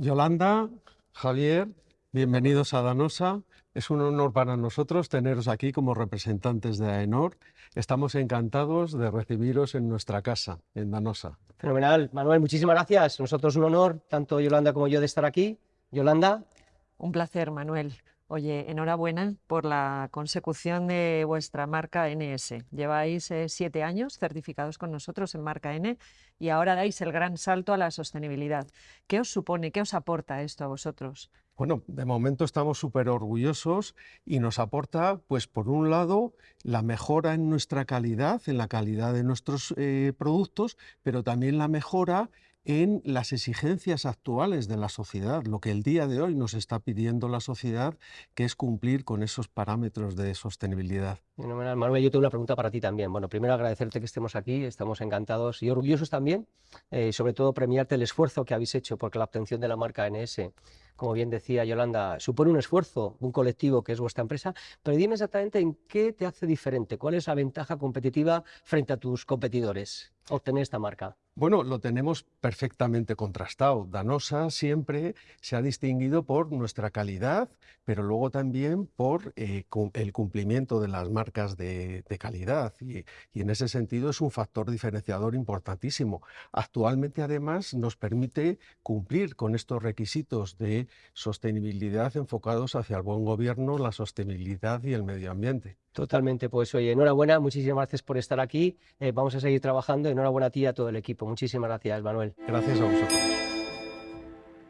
Yolanda, Javier, bienvenidos a Danosa. Es un honor para nosotros teneros aquí como representantes de AENOR. Estamos encantados de recibiros en nuestra casa, en Danosa. Fenomenal. Manuel, muchísimas gracias. Nosotros un honor, tanto Yolanda como yo, de estar aquí. Yolanda. Un placer, Manuel. Oye, enhorabuena por la consecución de vuestra marca NS. Lleváis eh, siete años certificados con nosotros en marca N y ahora dais el gran salto a la sostenibilidad. ¿Qué os supone, qué os aporta esto a vosotros? Bueno, de momento estamos súper orgullosos y nos aporta, pues por un lado, la mejora en nuestra calidad, en la calidad de nuestros eh, productos, pero también la mejora en las exigencias actuales de la sociedad, lo que el día de hoy nos está pidiendo la sociedad, que es cumplir con esos parámetros de sostenibilidad. Manuel, yo tengo una pregunta para ti también. Bueno, primero agradecerte que estemos aquí, estamos encantados y orgullosos también, eh, sobre todo premiarte el esfuerzo que habéis hecho, porque la obtención de la marca NS como bien decía Yolanda, supone un esfuerzo, un colectivo que es vuestra empresa, pero dime exactamente en qué te hace diferente, cuál es la ventaja competitiva frente a tus competidores obtener esta marca. Bueno, lo tenemos perfectamente contrastado. Danosa siempre se ha distinguido por nuestra calidad, pero luego también por eh, el cumplimiento de las marcas de, calidad. Y, y, en ese sentido es un factor diferenciador importantísimo. Actualmente, además, nos permite cumplir con estos requisitos de sostenibilidad enfocados hacia el buen gobierno, la sostenibilidad y el medio ambiente. Totalmente, pues oye, enhorabuena, muchísimas gracias por estar aquí, eh, vamos a seguir trabajando, enhorabuena a ti y a todo el equipo, muchísimas gracias Manuel. Gracias a vosotros.